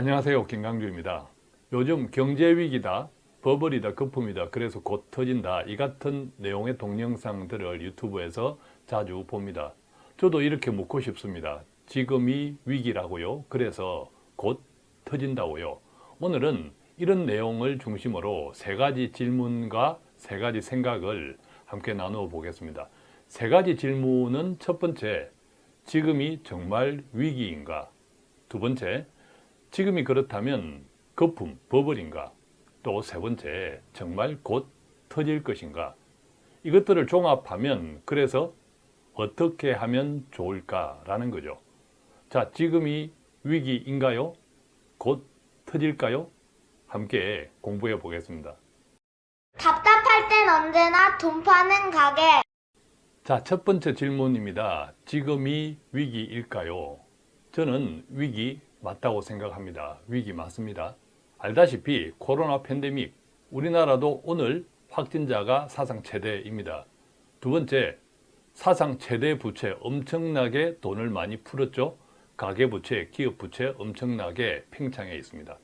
안녕하세요. 김강주입니다. 요즘 경제위기다 버블이다 거품이다 그래서 곧 터진다. 이 같은 내용의 동영상들을 유튜브에서 자주 봅니다. 저도 이렇게 묻고 싶습니다. 지금이 위기라고요? 그래서 곧 터진다고요? 오늘은 이런 내용을 중심으로 세 가지 질문과 세 가지 생각을 함께 나누어 보겠습니다. 세 가지 질문은 첫 번째 지금이 정말 위기인가? 두 번째 지금이 그렇다면 거품, 버블인가? 또 세 번째, 정말 곧 터질 것인가? 이것들을 종합하면 그래서 어떻게 하면 좋을까라는 거죠. 자, 지금이 위기인가요? 곧 터질까요? 함께 공부해 보겠습니다. 답답할 땐 언제나 돈 파는 가게. 자, 첫 번째 질문입니다. 지금이 위기일까요? 저는 위기 맞다고 생각합니다. 위기 맞습니다. 알다시피 코로나 팬데믹, 우리나라도 오늘 확진자가 사상 최대입니다. 두 번째, 사상 최대 부채 엄청나게 돈을 많이 풀었죠. 가계부채, 기업부채 엄청나게 팽창해 있습니다.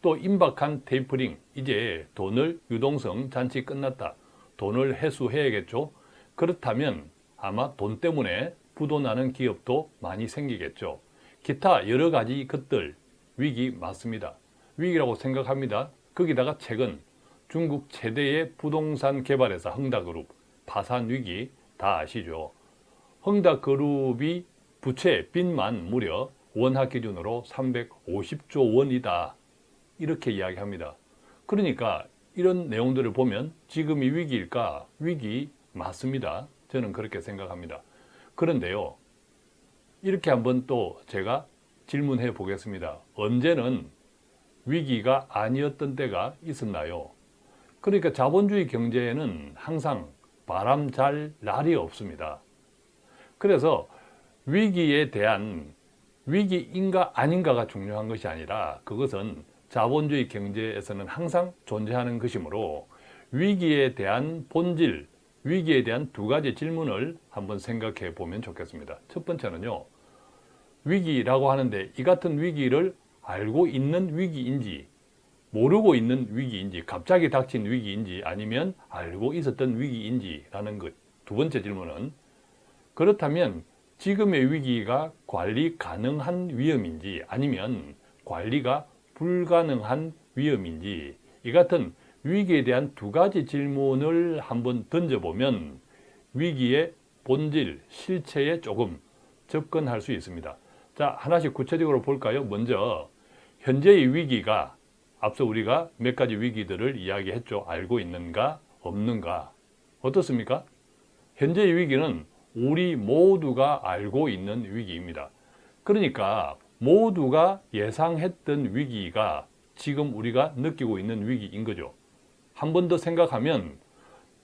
또 임박한 테이퍼링, 이제 돈을 유동성 잔치 끝났다. 돈을 회수해야겠죠. 그렇다면 아마 돈 때문에 부도나는 기업도 많이 생기겠죠. 기타 여러 가지 것들 위기 맞습니다. 위기라고 생각합니다. 거기다가 최근 중국 최대의 부동산 개발회사 흥다그룹 파산 위기 다 아시죠? 흥다그룹이 부채 빚만 무려 원화 기준으로 350조 원이다. 이렇게 이야기합니다. 그러니까 이런 내용들을 보면 지금이 위기일까? 위기 맞습니다. 저는 그렇게 생각합니다. 그런데요. 이렇게 한번 또 제가 질문해 보겠습니다. 언제는 위기가 아니었던 때가 있었나요? 그러니까 자본주의 경제에는 항상 바람 잘 날이 없습니다. 그래서 위기에 대한 위기인가 아닌가가 중요한 것이 아니라 그것은 자본주의 경제에서는 항상 존재하는 것이므로 위기에 대한 본질, 위기에 대한 두 가지 질문을 한번 생각해 보면 좋겠습니다. 첫 번째는요. 위기라고 하는데 이 같은 위기를 알고 있는 위기인지 모르고 있는 위기인지 갑자기 닥친 위기인지 아니면 알고 있었던 위기인지 라는 것 두 번째 질문은 그렇다면 지금의 위기가 관리 가능한 위험인지 아니면 관리가 불가능한 위험인지 이 같은 위기에 대한 두 가지 질문을 한번 던져보면 위기의 본질, 실체에 조금 접근할 수 있습니다. 자, 하나씩 구체적으로 볼까요? 먼저 현재의 위기가 앞서 우리가 몇 가지 위기들을 이야기했죠. 알고 있는가, 없는가. 어떻습니까? 현재의 위기는 우리 모두가 알고 있는 위기입니다. 그러니까 모두가 예상했던 위기가 지금 우리가 느끼고 있는 위기인 거죠. 한 번 더 생각하면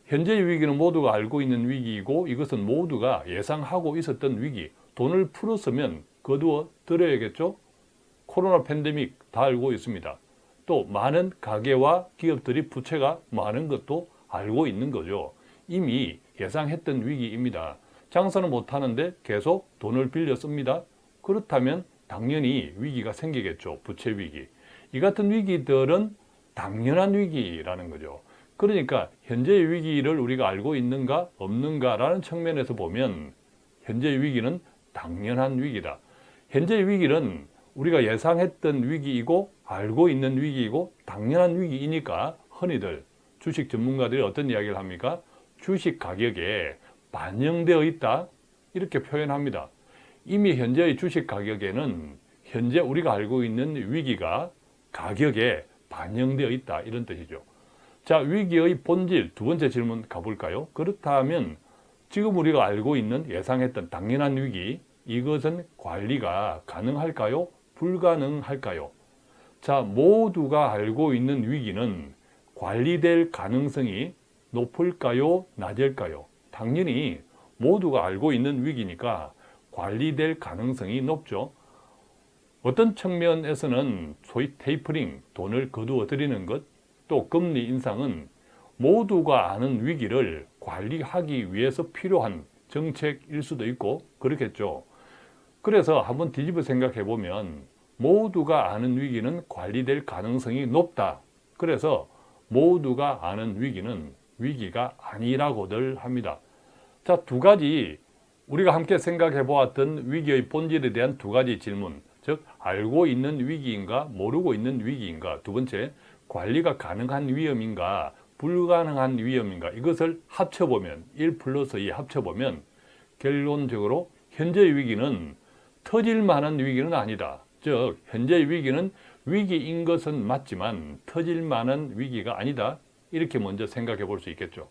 현재의 위기는 모두가 알고 있는 위기이고 이것은 모두가 예상하고 있었던 위기 돈을 풀었으면 거두어 드려야겠죠? 코로나 팬데믹 다 알고 있습니다. 또 많은 가게와 기업들이 부채가 많은 것도 알고 있는 거죠. 이미 예상했던 위기입니다. 장사는 못하는데 계속 돈을 빌려 씁니다. 그렇다면 당연히 위기가 생기겠죠. 부채 위기. 이 같은 위기들은 당연한 위기라는 거죠. 그러니까 현재의 위기를 우리가 알고 있는가 없는가라는 측면에서 보면 현재의 위기는 당연한 위기다. 현재 위기는 우리가 예상했던 위기이고 알고 있는 위기이고 당연한 위기이니까 흔히들 주식 전문가들이 어떤 이야기를 합니까? 주식 가격에 반영되어 있다 이렇게 표현합니다. 이미 현재의 주식 가격에는 현재 우리가 알고 있는 위기가 가격에 반영되어 있다 이런 뜻이죠. 자 위기의 본질 두 번째 질문 가볼까요? 그렇다면 지금 우리가 알고 있는 예상했던 당연한 위기 이것은 관리가 가능할까요? 불가능할까요? 자, 모두가 알고 있는 위기는 관리될 가능성이 높을까요? 낮을까요? 당연히 모두가 알고 있는 위기니까 관리될 가능성이 높죠. 어떤 측면에서는 소위 테이퍼링, 돈을 거두어 들이는 것, 또 금리 인상은 모두가 아는 위기를 관리하기 위해서 필요한 정책일 수도 있고 그렇겠죠. 그래서 한번 뒤집어 생각해 보면 모두가 아는 위기는 관리될 가능성이 높다. 그래서 모두가 아는 위기는 위기가 아니라고들 합니다. 자, 두 가지 우리가 함께 생각해 보았던 위기의 본질에 대한 두 가지 질문. 즉, 알고 있는 위기인가, 모르고 있는 위기인가. 두 번째, 관리가 가능한 위험인가, 불가능한 위험인가. 이것을 합쳐보면, 1 플러스 2 합쳐보면, 결론적으로 현재의 위기는 터질 만한 위기는 아니다. 즉, 현재의 위기는 위기인 것은 맞지만 터질 만한 위기가 아니다. 이렇게 먼저 생각해 볼 수 있겠죠.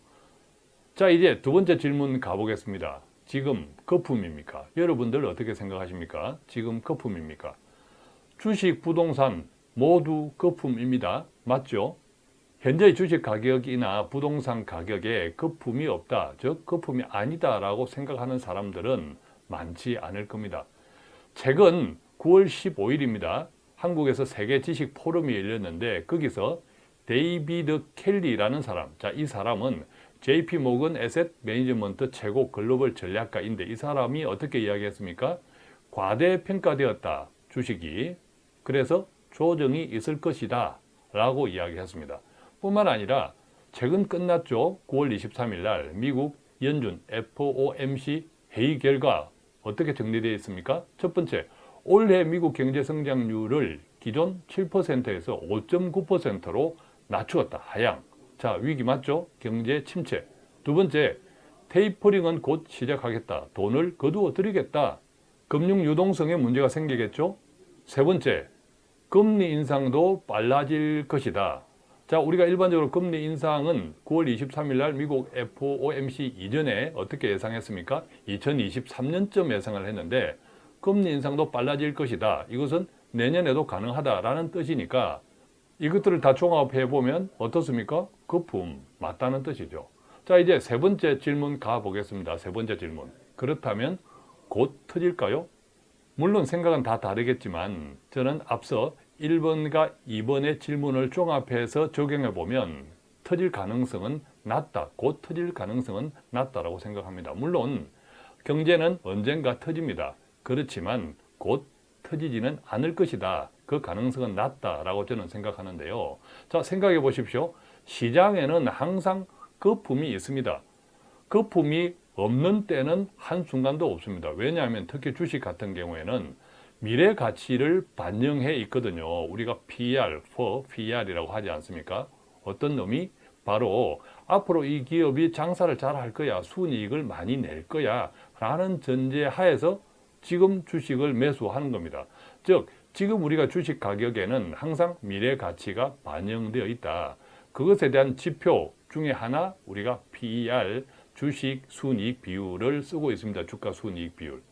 자, 이제 두 번째 질문 가보겠습니다. 지금 거품입니까? 여러분들 어떻게 생각하십니까? 지금 거품입니까? 주식, 부동산 모두 거품입니다. 맞죠? 현재 주식 가격이나 부동산 가격에 거품이 없다, 즉 거품이 아니다 라고 생각하는 사람들은 많지 않을 겁니다. 최근 9월 15일입니다. 한국에서 세계 지식 포럼이 열렸는데 거기서 데이비드 켈리라는 사람, 자, 이 사람은 JP 모건 에셋 매니지먼트 최고 글로벌 전략가인데 이 사람이 어떻게 이야기했습니까? 과대평가되었다, 주식이. 그래서 조정이 있을 것이다 라고 이야기했습니다. 뿐만 아니라 최근 끝났죠. 9월 23일 날 미국 연준 FOMC 회의 결과 어떻게 정리되어 있습니까? 첫 번째, 올해 미국 경제 성장률을 기존 7%에서 5.9%로 낮추었다. 하향. 자, 위기 맞죠? 경제 침체. 두 번째, 테이퍼링은 곧 시작하겠다. 돈을 거두어 드리겠다. 금융 유동성에 문제가 생기겠죠? 세 번째, 금리 인상도 빨라질 것이다. 자, 우리가 일반적으로 금리 인상은 9월 23일 날 미국 FOMC 이전에 어떻게 예상했습니까? 2023년쯤 예상을 했는데 금리 인상도 빨라질 것이다. 이것은 내년에도 가능하다라는 뜻이니까 이것들을 다 종합해 보면 어떻습니까? 거품 맞다는 뜻이죠. 자, 이제 세 번째 질문 가 보겠습니다. 세 번째 질문. 그렇다면 곧 터질까요? 물론 생각은 다 다르겠지만 저는 앞서 1번과 2번의 질문을 종합해서 적용해 보면 터질 가능성은 낮다. 곧 터질 가능성은 낮다라고 생각합니다. 물론 경제는 언젠가 터집니다. 그렇지만 곧 터지지는 않을 것이다. 그 가능성은 낮다라고 저는 생각하는데요. 자, 생각해 보십시오. 시장에는 항상 거품이 있습니다. 거품이 없는 때는 한순간도 없습니다. 왜냐하면 특히 주식 같은 경우에는 미래 가치를 반영해 있거든요. 우리가 PR, for PR이라고 하지 않습니까? 어떤 놈이 바로 앞으로 이 기업이 장사를 잘 할 거야, 순이익을 많이 낼 거야 라는 전제 하에서 지금 주식을 매수하는 겁니다. 즉, 지금 우리가 주식 가격에는 항상 미래 가치가 반영되어 있다. 그것에 대한 지표 중에 하나 우리가 PER, 주식 순이익 비율을 쓰고 있습니다. 주가 순이익 비율.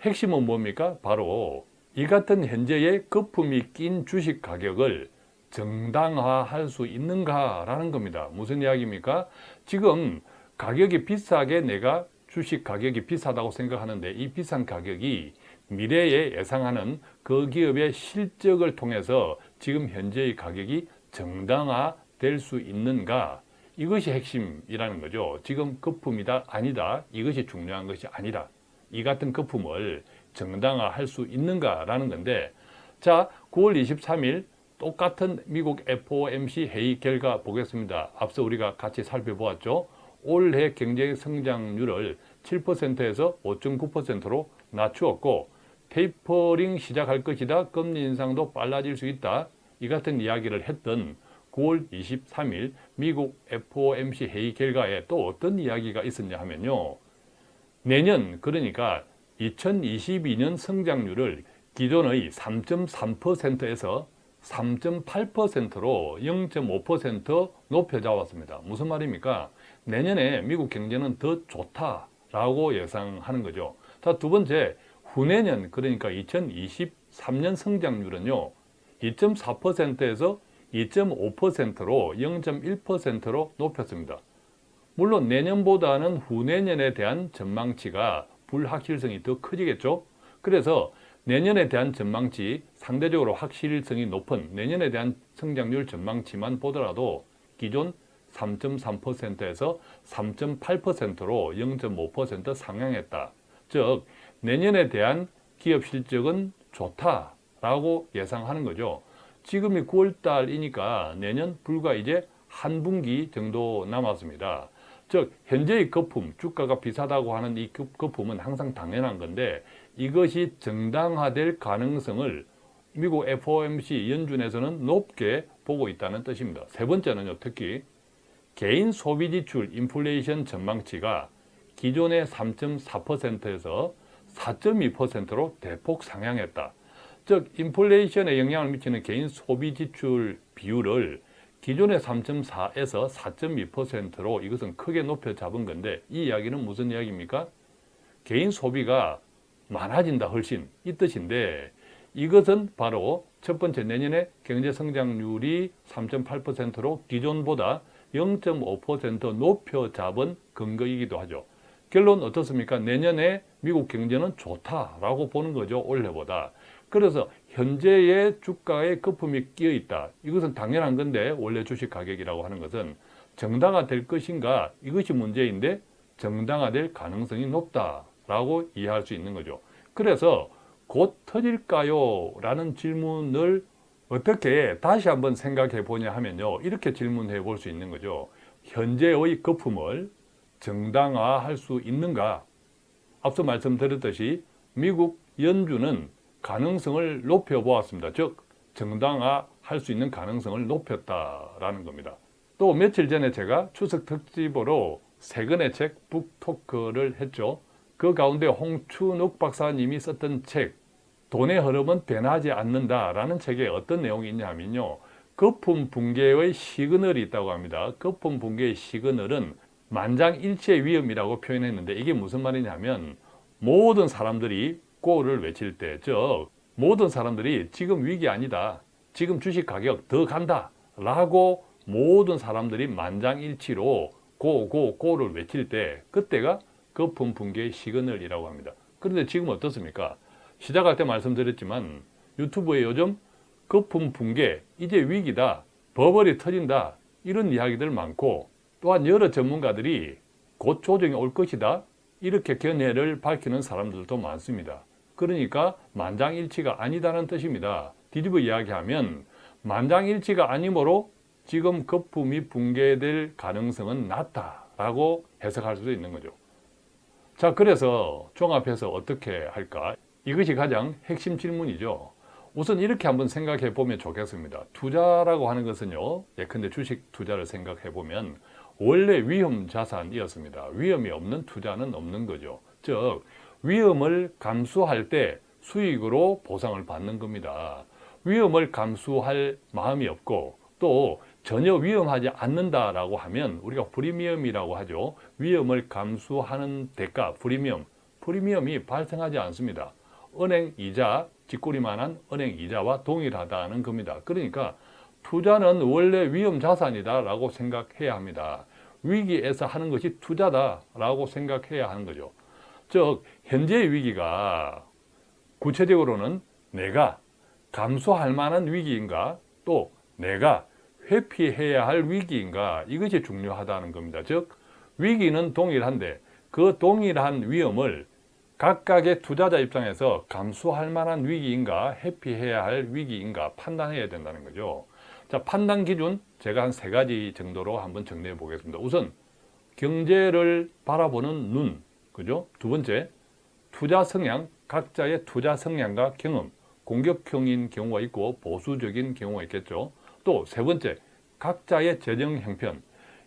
핵심은 뭡니까? 바로 이 같은 현재의 거품이 낀 주식 가격을 정당화할 수 있는가라는 겁니다. 무슨 이야기입니까? 지금 가격이 비싸게 내가 주식 가격이 비싸다고 생각하는데 이 비싼 가격이 미래에 예상하는 그 기업의 실적을 통해서 지금 현재의 가격이 정당화될 수 있는가 이것이 핵심이라는 거죠. 지금 거품이다 아니다 이것이 중요한 것이 아니라 이 같은 거품을 정당화할 수 있는가라는 건데 자 9월 23일 똑같은 미국 FOMC 회의 결과 보겠습니다. 앞서 우리가 같이 살펴보았죠. 올해 경제 성장률을 7%에서 5.9%로 낮추었고 테이퍼링 시작할 것이다. 금리 인상도 빨라질 수 있다. 이 같은 이야기를 했던 9월 23일 미국 FOMC 회의 결과에 또 어떤 이야기가 있었냐 하면요. 내년 그러니까 2022년 성장률을 기존의 3.3%에서 3.8%로 0.5% 높여 잡았습니다. 무슨 말입니까? 내년에 미국 경제는 더 좋다라고 예상하는 거죠. 자, 두 번째, 후내년 그러니까 2023년 성장률은요. 2.4%에서 2.5%로 0.1%로 높였습니다. 물론 내년보다는 후내년에 대한 전망치가 불확실성이 더 커지겠죠. 그래서 내년에 대한 전망치 상대적으로 확실성이 높은 내년에 대한 성장률 전망치만 보더라도 기존 3.3%에서 3.8%로 0.5% 상향했다. 즉 내년에 대한 기업 실적은 좋다 라고 예상하는 거죠. 지금이 9월 달이니까 내년 불과 이제 한 분기 정도 남았습니다. 즉 현재의 거품, 주가가 비싸다고 하는 이 거- 거품은 항상 당연한 건데 이것이 정당화될 가능성을 미국 FOMC 연준에서는 높게 보고 있다는 뜻입니다. 세 번째는요, 특히 개인 소비 지출 인플레이션 전망치가 기존의 3.4%에서 4.2%로 대폭 상향했다. 즉 인플레이션에 영향을 미치는 개인 소비 지출 비율을 기존의 3.4에서 4.2%로 이것은 크게 높여 잡은 건데 이 이야기는 무슨 이야기입니까? 개인 소비가 많아진다 훨씬 이 뜻인데 이것은 바로 첫 번째 내년에 경제 성장률이 3.8%로 기존보다 0.5% 높여 잡은 근거이기도 하죠. 결론 어떻습니까? 내년에 미국 경제는 좋다라고 보는 거죠. 올해보다. 그래서 현재의 주가에 거품이 끼어 있다. 이것은 당연한 건데 원래 주식 가격이라고 하는 것은 정당화될 것인가 이것이 문제인데 정당화될 가능성이 높다라고 이해할 수 있는 거죠. 그래서 곧 터질까요? 라는 질문을 어떻게 다시 한번 생각해 보냐 하면요. 이렇게 질문해 볼 수 있는 거죠. 현재의 거품을 정당화할 수 있는가? 앞서 말씀드렸듯이 미국 연준은 가능성을 높여 보았습니다. 즉 정당화할 수 있는 가능성을 높였다라는 겁니다. 또 며칠 전에 제가 추석 특집으로 세 권의 책 북토크를 했죠. 그 가운데 홍춘욱 박사님이 썼던 책 돈의 흐름은 변하지 않는다라는 책에 어떤 내용이 있냐면요. 거품 붕괴의 시그널이 있다고 합니다. 거품 붕괴의 시그널은 만장일치의 위험이라고 표현했는데 이게 무슨 말이냐면 모든 사람들이 고를 외칠 때, 즉 모든 사람들이 지금 위기 아니다. 지금 주식 가격 더 간다. 라고 모든 사람들이 만장일치로 고, 고, 고를 외칠 때 그때가 거품 붕괴의 시그널이라고 합니다. 그런데 지금 어떻습니까? 시작할 때 말씀드렸지만 유튜브에 요즘 거품 붕괴, 이제 위기다, 버블이 터진다 이런 이야기들 많고 또한 여러 전문가들이 곧 조정이 올 것이다 이렇게 견해를 밝히는 사람들도 많습니다. 그러니까 만장일치가 아니다는 뜻입니다. 뒤집어 이야기하면 만장일치가 아니므로 지금 거품이 붕괴될 가능성은 낮다라고 해석할 수도 있는 거죠. 자, 그래서 종합해서 어떻게 할까? 이것이 가장 핵심 질문이죠. 우선 이렇게 한번 생각해 보면 좋겠습니다. 투자라고 하는 것은요, 예컨대 주식 투자를 생각해 보면 원래 위험 자산이었습니다. 위험이 없는 투자는 없는 거죠. 즉, 위험을 감수할 때 수익으로 보상을 받는 겁니다. 위험을 감수할 마음이 없고 또 전혀 위험하지 않는다라고 하면 우리가 프리미엄이라고 하죠. 위험을 감수하는 대가, 프리미엄. 프리미엄이 발생하지 않습니다. 은행 이자, 뒷꼬리만한 은행 이자와 동일하다는 겁니다. 그러니까 투자는 원래 위험 자산이다 라고 생각해야 합니다. 위기에서 하는 것이 투자다 라고 생각해야 하는 거죠. 즉 현재의 위기가 구체적으로는 내가 감수할 만한 위기인가 또 내가 회피해야 할 위기인가 이것이 중요하다는 겁니다. 즉 위기는 동일한데 그 동일한 위험을 각각의 투자자 입장에서 감수할 만한 위기인가 회피해야 할 위기인가 판단해야 된다는 거죠. 자 판단 기준 제가 한 세 가지 정도로 한번 정리해 보겠습니다. 우선 경제를 바라보는 눈, 그죠? 두 번째 투자 성향, 각자의 투자 성향과 경험, 공격형인 경우가 있고 보수적인 경우가 있겠죠. 또 세 번째, 각자의 재정 형편.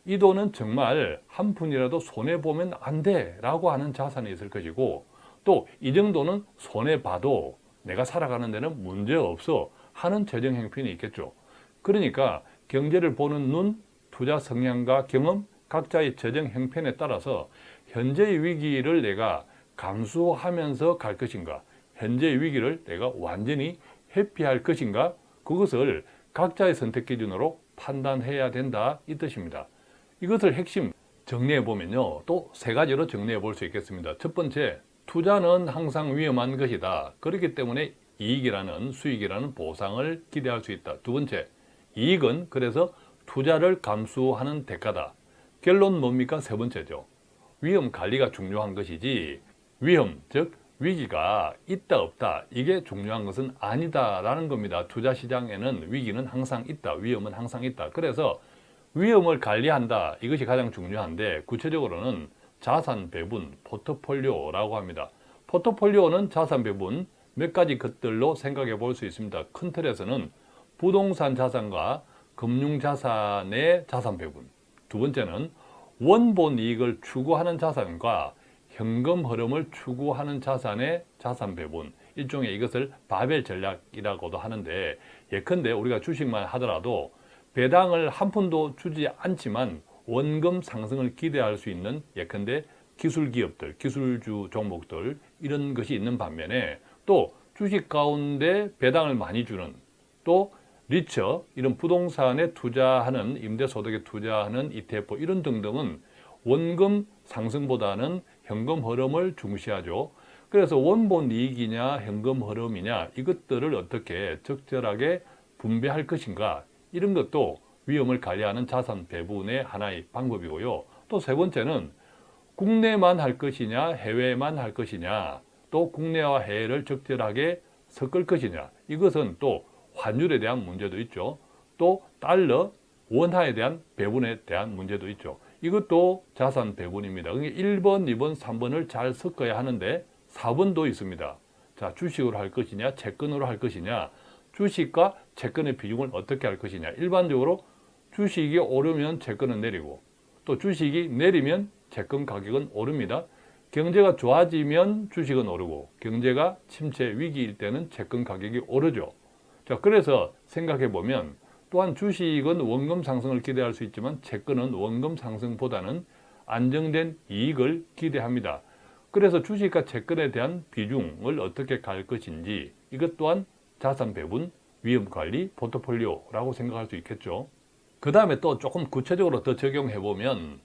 이 돈은 정말 한 푼이라도 손해보면 안 돼 라고 하는 자산이 있을 것이고 또 이 정도는 손해봐도 내가 살아가는 데는 문제없어 하는 재정 형편이 있겠죠. 그러니까 경제를 보는 눈, 투자 성향과 경험, 각자의 재정 형편에 따라서 현재의 위기를 내가 감수하면서 갈 것인가 현재의 위기를 내가 완전히 회피할 것인가 그것을 각자의 선택 기준으로 판단해야 된다 이 뜻입니다. 이것을 핵심 정리해 보면요. 또 세 가지로 정리해 볼 수 있겠습니다. 첫 번째, 투자는 항상 위험한 것이다. 그렇기 때문에 이익이라는 수익이라는 보상을 기대할 수 있다. 두 번째, 이익은 그래서 투자를 감수하는 대가다. 결론 뭡니까? 세 번째죠. 위험 관리가 중요한 것이지 위험, 즉 위기가 있다 없다 이게 중요한 것은 아니다 라는 겁니다. 투자 시장에는 위기는 항상 있다. 위험은 항상 있다. 그래서 위험을 관리한다. 이것이 가장 중요한데 구체적으로는 자산 배분, 포트폴리오라고 합니다. 포트폴리오는 자산 배분 몇 가지 것들로 생각해 볼 수 있습니다. 큰 틀에서는 부동산 자산과 금융 자산의 자산 배분. 두 번째는 원본 이익을 추구하는 자산과 현금 흐름을 추구하는 자산의 자산 배분. 일종의 이것을 바벨 전략이라고도 하는데 예컨대 우리가 주식만 하더라도 배당을 한 푼도 주지 않지만 원금 상승을 기대할 수 있는 예컨대 기술 기업들, 기술주 종목들 이런 것이 있는 반면에 또 주식 가운데 배당을 많이 주는 또 리처 이런 부동산에 투자하는 임대소득에 투자하는 ETF 이런 등등은 원금 상승보다는 현금 흐름을 중시하죠. 그래서 원본 이익이냐 현금 흐름이냐 이것들을 어떻게 적절하게 분배할 것인가 이런 것도 위험을 관리하는 자산 배분의 하나의 방법이고요. 또 세 번째는 국내만 할 것이냐 해외만 할 것이냐 또 국내와 해외를 적절하게 섞을 것이냐 이것은 또 환율에 대한 문제도 있죠. 또 달러, 원화에 대한 배분에 대한 문제도 있죠. 이것도 자산 배분입니다. 그러니까 1번, 2번, 3번을 잘 섞어야 하는데 4번도 있습니다. 자, 주식으로 할 것이냐, 채권으로 할 것이냐, 주식과 채권의 비중을 어떻게 할 것이냐. 일반적으로 주식이 오르면 채권은 내리고 또 주식이 내리면 채권 가격은 오릅니다. 경제가 좋아지면 주식은 오르고 경제가 침체 위기일 때는 채권 가격이 오르죠. 자, 그래서 생각해 보면 또한 주식은 원금 상승을 기대할 수 있지만 채권은 원금 상승보다는 안정된 이익을 기대합니다. 그래서 주식과 채권에 대한 비중을 어떻게 갈 것인지 이것 또한 자산 배분, 위험 관리, 포트폴리오라고 생각할 수 있겠죠. 그 다음에 또 조금 구체적으로 더 적용해 보면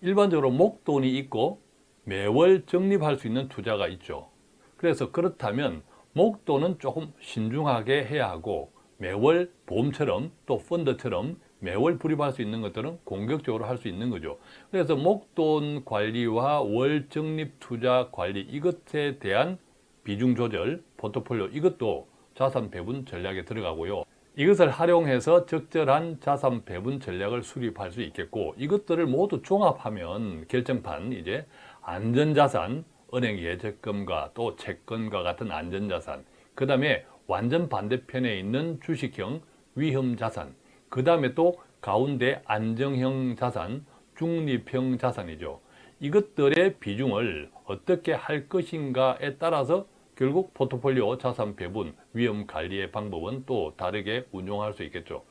일반적으로 목돈이 있고 매월 적립할 수 있는 투자가 있죠. 그래서 그렇다면 목돈은 조금 신중하게 해야 하고 매월 보험처럼 또 펀드처럼 매월 불입할 수 있는 것들은 공격적으로 할 수 있는 거죠. 그래서 목돈 관리와 월 적립 투자 관리 이것에 대한 비중 조절, 포트폴리오 이것도 자산 배분 전략에 들어가고요. 이것을 활용해서 적절한 자산 배분 전략을 수립할 수 있겠고 이것들을 모두 종합하면 결정판 이제 안전자산, 은행 예적금과 또 채권과 같은 안전자산 그 다음에 완전 반대편에 있는 주식형 위험자산 그 다음에 또 가운데 안정형 자산, 중립형 자산이죠. 이것들의 비중을 어떻게 할 것인가에 따라서 결국 포트폴리오 자산 배분, 위험 관리의 방법은 또 다르게 운용할 수 있겠죠.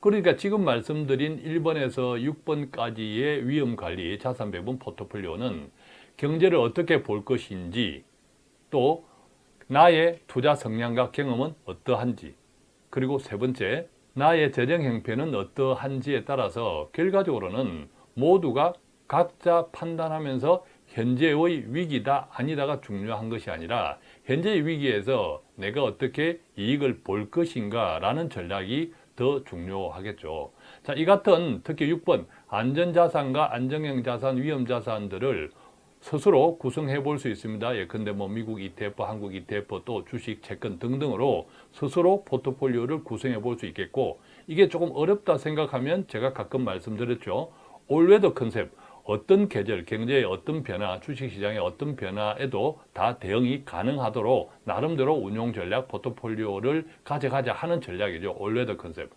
그러니까 지금 말씀드린 1번에서 6번까지의 위험 관리, 자산 배분 포트폴리오는 경제를 어떻게 볼 것인지 또 나의 투자 성향과 경험은 어떠한지 그리고 세 번째 나의 재정 형편은 어떠한지에 따라서 결과적으로는 모두가 각자 판단하면서 현재의 위기다 아니다가 중요한 것이 아니라 현재의 위기에서 내가 어떻게 이익을 볼 것인가 라는 전략이 더 중요하겠죠. 자, 이 같은 특히 6번 안전자산과 안정형 자산, 위험자산들을 스스로 구성해 볼 수 있습니다. 예컨대 뭐 미국 ETF, 한국 ETF, 또 주식, 채권 등등으로 스스로 포트폴리오를 구성해 볼 수 있겠고 이게 조금 어렵다 생각하면 제가 가끔 말씀드렸죠. all weather 컨셉, 어떤 계절, 경제의 어떤 변화, 주식시장의 어떤 변화에도 다 대응이 가능하도록 나름대로 운용 전략, 포트폴리오를 가져가자 하는 전략이죠. all weather 컨셉.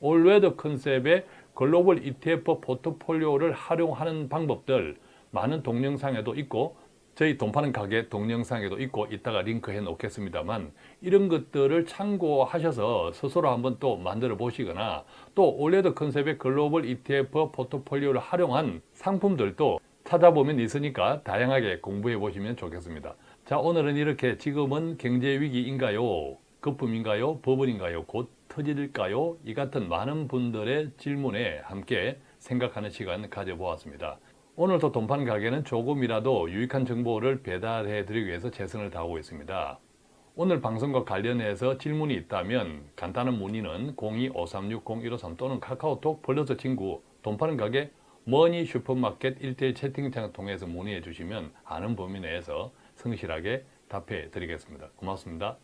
all weather 컨셉의 글로벌 ETF 포트폴리오를 활용하는 방법들 많은 동영상에도 있고 저희 돈 파는 가게 동영상에도 있고 이따가 링크해 놓겠습니다만 이런 것들을 참고하셔서 스스로 한번 또 만들어 보시거나 또 올레드 컨셉의 글로벌 ETF 포트폴리오를 활용한 상품들도 찾아보면 있으니까 다양하게 공부해 보시면 좋겠습니다. 자 오늘은 이렇게 지금은 경제 위기인가요? 거품인가요? 버블인가요? 곧 터질까요? 이 같은 많은 분들의 질문에 함께 생각하는 시간 가져보았습니다. 오늘도 돈판 가게는 조금이라도 유익한 정보를 배달해 드리기 위해서 최선을 다하고 있습니다. 오늘 방송과 관련해서 질문이 있다면 간단한 문의는 02-5360-153 또는 카카오톡 플러스 친구 돈 파는 가게 머니 슈퍼마켓 1대1 채팅창을 통해서 문의해 주시면 아는 범위 내에서 성실하게 답해 드리겠습니다. 고맙습니다.